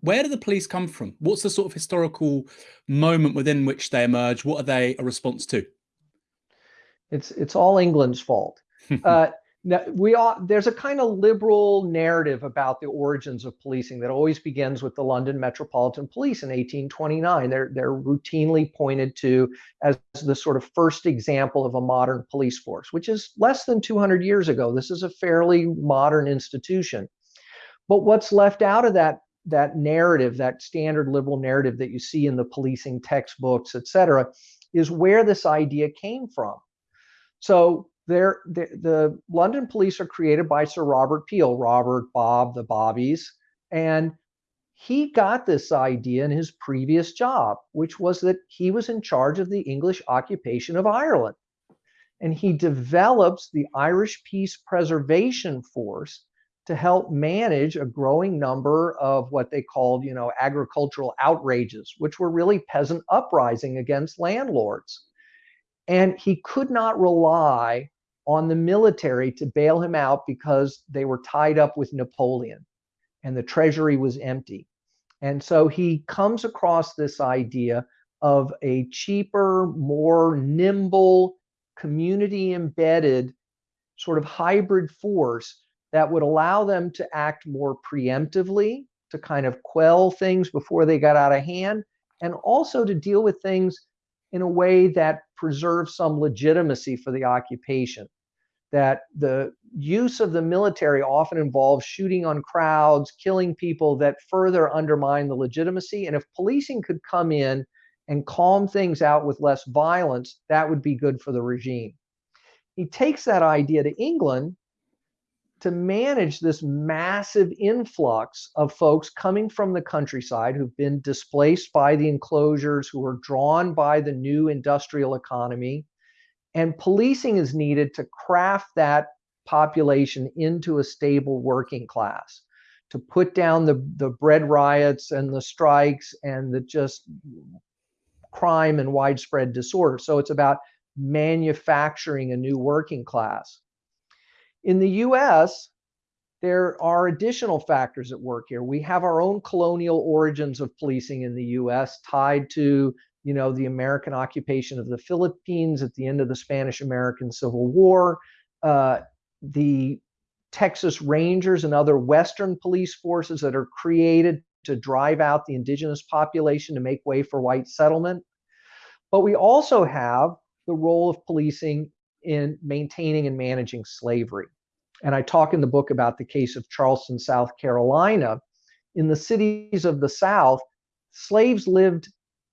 where do the police come from? What's the sort of historical moment within which they emerge? What are they a response to? It's it's all England's fault. uh, now, we are there's a kind of liberal narrative about the origins of policing that always begins with the London Metropolitan Police in 1829. They're they're routinely pointed to as the sort of first example of a modern police force, which is less than 200 years ago. This is a fairly modern institution. But what's left out of that that narrative, that standard liberal narrative that you see in the policing textbooks, et cetera, is where this idea came from. So there, the, the London police are created by Sir Robert Peel, Robert, Bob, the Bobbies, and he got this idea in his previous job, which was that he was in charge of the English occupation of Ireland. And he develops the Irish Peace Preservation Force to help manage a growing number of what they called, you know, agricultural outrages, which were really peasant uprising against landlords. And he could not rely on the military to bail him out because they were tied up with Napoleon and the treasury was empty. And so he comes across this idea of a cheaper, more nimble, community embedded sort of hybrid force that would allow them to act more preemptively, to kind of quell things before they got out of hand, and also to deal with things in a way that preserves some legitimacy for the occupation. That the use of the military often involves shooting on crowds, killing people that further undermine the legitimacy. And if policing could come in and calm things out with less violence, that would be good for the regime. He takes that idea to England to manage this massive influx of folks coming from the countryside who've been displaced by the enclosures, who are drawn by the new industrial economy. And policing is needed to craft that population into a stable working class, to put down the, the bread riots and the strikes and the just crime and widespread disorder. So it's about manufacturing a new working class. In the US, there are additional factors at work here. We have our own colonial origins of policing in the US tied to you know, the American occupation of the Philippines at the end of the Spanish-American Civil War, uh, the Texas Rangers and other Western police forces that are created to drive out the indigenous population to make way for white settlement. But we also have the role of policing in maintaining and managing slavery. And I talk in the book about the case of Charleston, South Carolina. In the cities of the South, slaves lived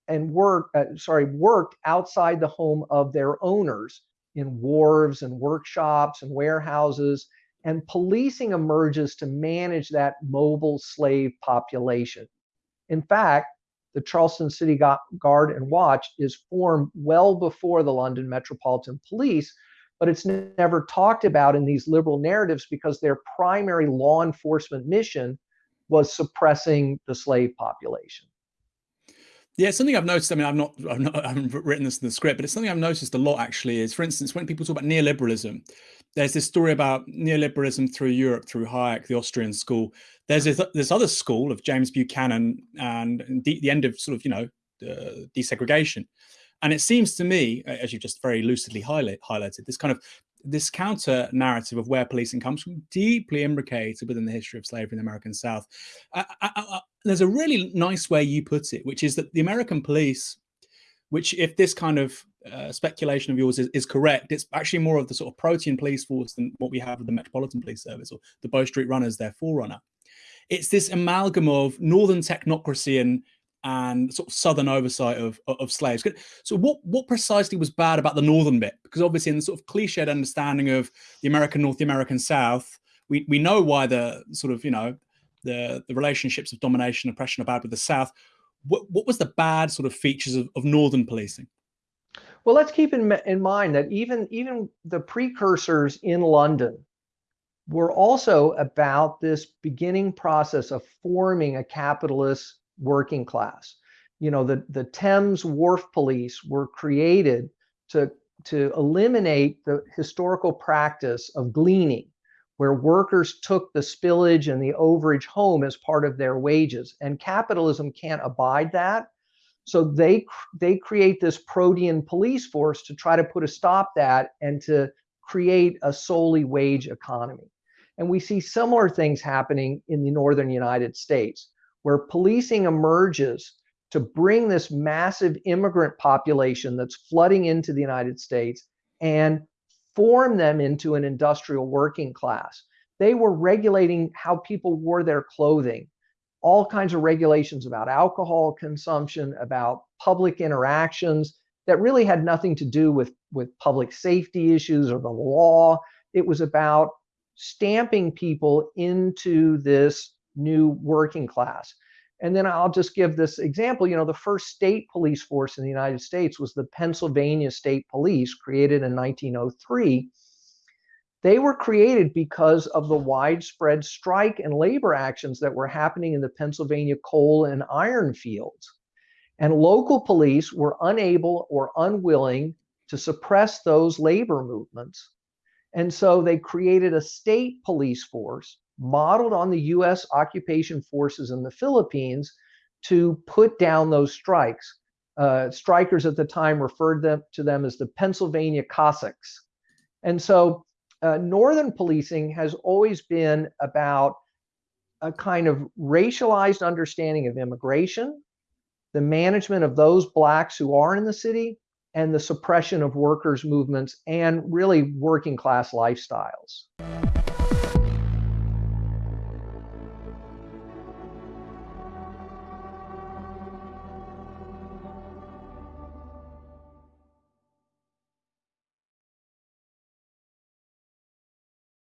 and worked, uh, sorry, worked outside the home of their owners in wharves and workshops and warehouses. And policing emerges to manage that mobile slave population. In fact, the Charleston City Guard and Watch is formed well before the London Metropolitan Police, but it's never talked about in these liberal narratives because their primary law enforcement mission was suppressing the slave population. Yeah, something I've noticed. I mean, I've not, I've not, I haven't written this in the script, but it's something I've noticed a lot. Actually, is for instance, when people talk about neoliberalism, there's this story about neoliberalism through Europe, through Hayek, the Austrian school. There's this, this other school of James Buchanan and the, the end of sort of you know uh, desegregation, and it seems to me, as you've just very lucidly highlight, highlighted, this kind of this counter narrative of where policing comes from deeply imbricated within the history of slavery in the American South. I, I, I, there's a really nice way you put it, which is that the American police, which if this kind of uh, speculation of yours is, is, correct, it's actually more of the sort of protean police force than what we have with the Metropolitan Police Service or the Bow Street Runners, their forerunner. It's this amalgam of northern technocracy and and sort of southern oversight of, of slaves. So what, what precisely was bad about the northern bit? Because obviously in the sort of cliched understanding of the American North, the American South, we, we know why the sort of, you know, the, the relationships of domination and oppression are bad with the South. What, what was the bad sort of features of, of northern policing? Well, let's keep in, in mind that even, even the precursors in London were also about this beginning process of forming a capitalist working class. You know, the, the Thames Wharf Police were created to, to eliminate the historical practice of gleaning, where workers took the spillage and the overage home as part of their wages. And capitalism can't abide that. So they they create this protean police force to try to put a stop that and to create a solely wage economy. And we see similar things happening in the northern United States, where policing emerges to bring this massive immigrant population that's flooding into the United States and form them into an industrial working class. They were regulating how people wore their clothing all kinds of regulations about alcohol consumption, about public interactions that really had nothing to do with, with public safety issues or the law. It was about stamping people into this new working class. And then I'll just give this example. You know, the first state police force in the United States was the Pennsylvania State Police, created in 1903 they were created because of the widespread strike and labor actions that were happening in the Pennsylvania coal and iron fields. And local police were unable or unwilling to suppress those labor movements. And so they created a state police force modeled on the US occupation forces in the Philippines to put down those strikes. Uh, strikers at the time referred them to them as the Pennsylvania Cossacks. And so uh, Northern policing has always been about a kind of racialized understanding of immigration, the management of those blacks who are in the city, and the suppression of workers' movements and really working class lifestyles.